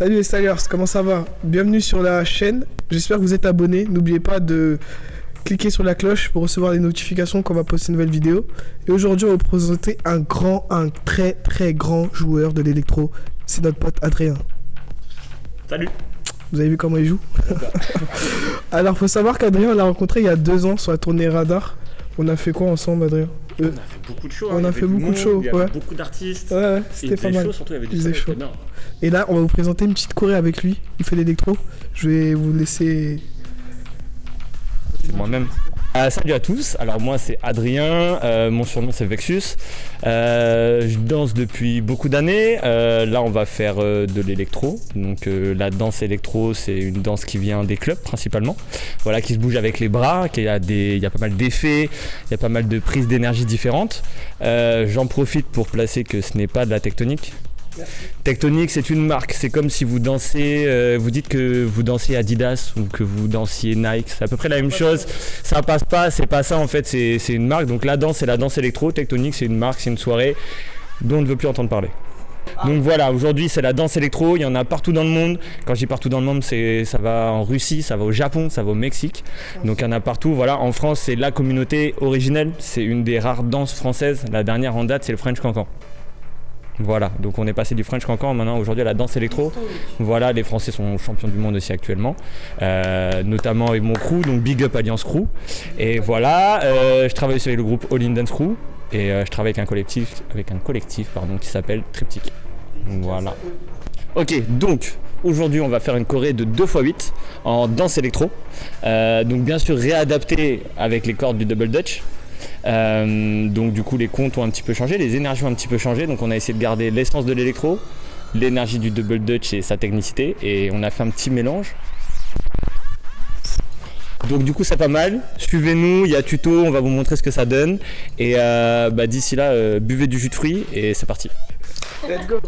Salut les Stylers, comment ça va? Bienvenue sur la chaîne. J'espère que vous êtes abonnés. N'oubliez pas de cliquer sur la cloche pour recevoir les notifications quand on va poster une nouvelle vidéo. Et aujourd'hui, on va vous présenter un grand, un très très grand joueur de l'électro. C'est notre pote Adrien. Salut Vous avez vu comment il joue? Alors, faut savoir qu'Adrien, on l'a rencontré il y a deux ans sur la tournée Radar. On a fait quoi ensemble, Adrien On a fait beaucoup de shows. on hein, a fait beaucoup de shows, Il y avait ouais. beaucoup d'artistes. Ouais, c'était pas mal. surtout, il y avait. Et là, on va vous présenter une petite choré avec lui. Il fait l'électro. Je vais vous laisser. C'est moi-même. Euh, salut à tous, alors moi c'est Adrien, euh, mon surnom c'est Vexus. Euh, je danse depuis beaucoup d'années. Euh, là on va faire euh, de l'électro. Donc la danse électro c'est une danse qui vient des clubs principalement. Voilà, qui se bouge avec les bras, qui a des, il y a pas mal d'effets, il y a pas mal de prises d'énergie différentes. J'en profite pour placer que ce n'est pas de la tectonique. Tectonique, c'est une marque. C'est comme si vous dansez, euh, vous dites que vous dansez Adidas ou que vous dansiez Nike. C'est à peu près la même chose. Ça passe pas, c'est pas ça en fait. C'est une marque. Donc la danse, c'est la danse électro. Tectonique, c'est une marque, c'est une soirée dont on ne veut plus entendre parler. Donc voilà, aujourd'hui c'est la danse électro, il y en a partout dans le monde. Quand je dis partout dans le monde, ça va en Russie, ça va au Japon, ça va au Mexique. Donc il y en a partout. Voilà, en France c'est la communauté originelle, c'est une des rares danses françaises. La dernière en date c'est le French Cancan. Voilà, donc on est passé du French Cancan maintenant aujourd'hui à la danse électro. Voilà, les Français sont champions du monde aussi actuellement, euh, notamment avec mon crew, donc Big Up Alliance Crew. Et voilà, euh, je travaille aussi avec le groupe All In Dance Crew et euh, je travaille avec un collectif, avec un collectif pardon, qui s'appelle Triptyque. Voilà. Ok, donc aujourd'hui on va faire une choré de 2x8 en danse électro. Donc bien sûr réadapté avec les cordes du double dutch. Euh, donc du coup les comptes ont un petit peu changé, les énergies ont un petit peu changé, donc on a essayé de garder l'essence de l'électro, l'énergie du double dutch et sa technicité, et on a fait un petit mélange. Donc du coup c'est pas mal, suivez-nous, il y a tuto, on va vous montrer ce que ça donne, et euh, bah, d'ici là euh, buvez du jus de fruits et c'est parti. Let's go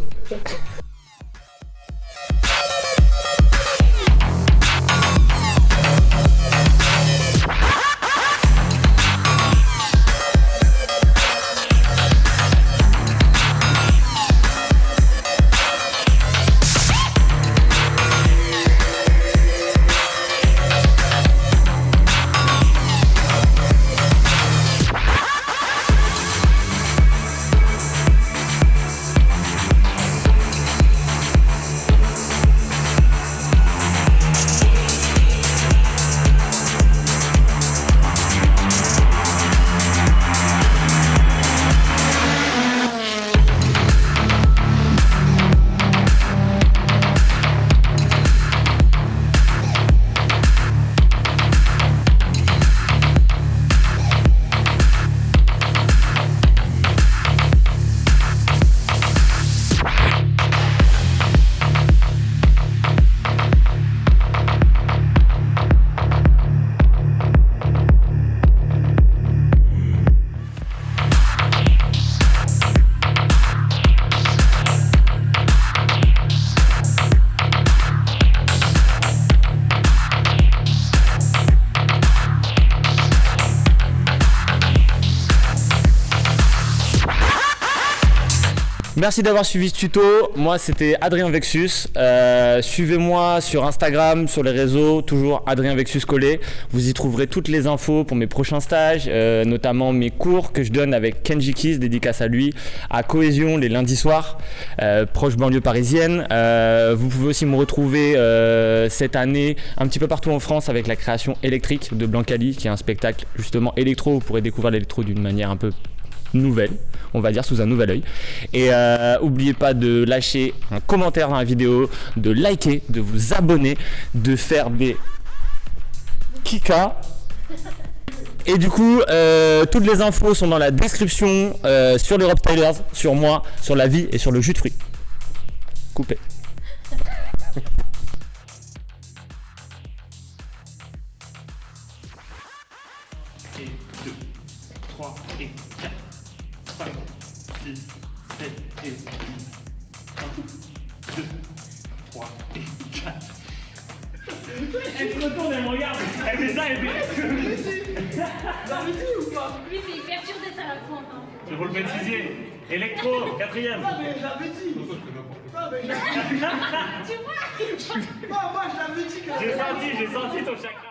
Merci d'avoir suivi ce tuto. Moi, c'était Adrien Vexus. Euh, Suivez-moi sur Instagram, sur les réseaux, toujours Adrien Vexus collé. Vous y trouverez toutes les infos pour mes prochains stages, euh, notamment mes cours que je donne avec Kenji Kiss, dédicace à lui, à Cohésion les lundis soirs, euh, proche banlieue parisienne. Vous pouvez aussi me retrouver cette année un petit peu partout en France avec la création électrique de Blancali, qui est un spectacle justement électro. Vous pourrez découvrir l'électro d'une manière un peu nouvelle, on va dire sous un nouvel œil. Et euh, oubliez pas de lâcher un commentaire dans la vidéo, de liker, de vous abonner, de faire des kika. Et du coup, euh, toutes les infos sont dans la description euh, sur l'Europe Stylers, sur moi, sur la vie et sur le jus de fruits. Coupé. et 2, 3 et 4, 5, 6, 7 et 8, 1, 2, 3 et 4. Elle se retourne, elle me regarde, elle fait ça, elle fait. Lui, c'est hyper dur d'être à la pointe. Je roule bêtisier, électro, quatrième. mais j'avais dit Non, mais j'ai. tu vois Moi, je l'avais dit. J'ai senti, j'ai senti ton chakra.